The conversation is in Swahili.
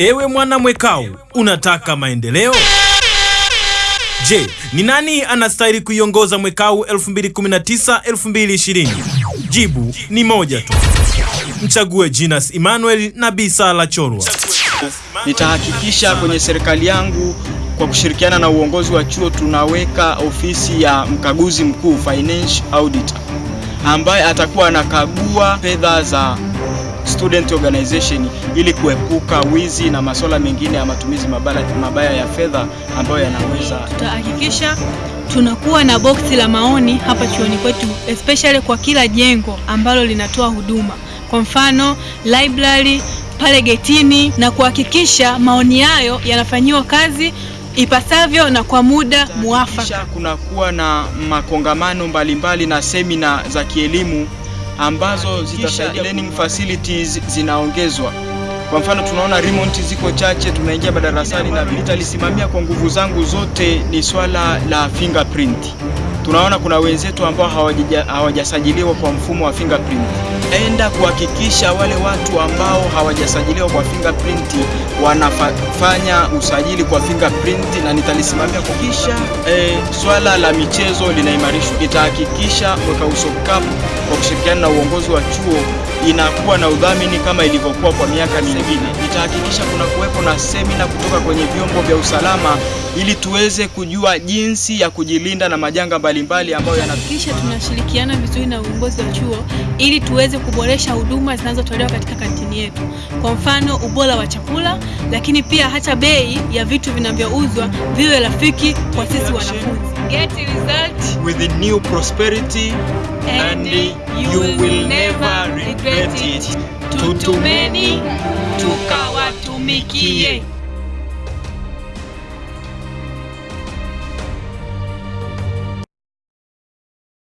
Ewe mwana mwekao, unataka maendeleo? Je, ni nani anastahili kuiongoza mwekao 2019-2020? Jibu ni moja tu. Mchague Jinas Emmanuel na Bi Sala Chorwa. Nitahakikisha kwenye serikali yangu kwa kushirikiana na uongozi wa chuo tunaweka ofisi ya mkaguzi mkuu financial auditor, ambaye atakuwa anakagua fedha za student organization ili kuepuka wizi na masuala mengine ya matumizi mabaya, mabaya ya fedha ambayo yanaweza. Tutahakikisha tunakuwa na boksi la maoni hapa chuoni kwetu, especially kwa kila jengo ambalo linatoa huduma, kwa mfano library pale getini, na kuhakikisha maoni hayo yanafanyiwa kazi ipasavyo na kwa muda muafaka. Kunakuwa na makongamano mbalimbali mbali na semina za kielimu ambazo zitasaidia learning facilities zinaongezwa. Kwa mfano tunaona remote ziko chache, tunaingia madarasani na nitalisimamia kwa nguvu zangu zote ni swala la fingerprint. Tunaona kuna wenzetu ambao hawajasajiliwa kwa mfumo wa fingerprint. Enda kuhakikisha wale watu ambao hawajasajiliwa kwa fingerprint wanafanya usajili kwa fingerprint na nitalisimamia kuhakikisha. E, swala la michezo linaimarishwa. Nitahakikisha Mwekau Cup kwa kushirikiana na uongozi wa chuo inakuwa na udhamini kama ilivyokuwa kwa miaka mingine. Nitahakikisha kuna kuwepo na semina kutoka kwenye vyombo vya usalama ili tuweze kujua jinsi ya kujilinda na majanga mbalimbali ambayo yana tunashirikiana vizuri na uongozi wa chuo ili tuweze kuboresha huduma zinazotolewa katika kantini yetu, kwa mfano ubora wa chakula, lakini pia hata bei ya vitu vinavyouzwa viwe rafiki kwa sisi wanafunzi. Get result with the new prosperity and you will never regret it. Tutumeni tukawatumikie.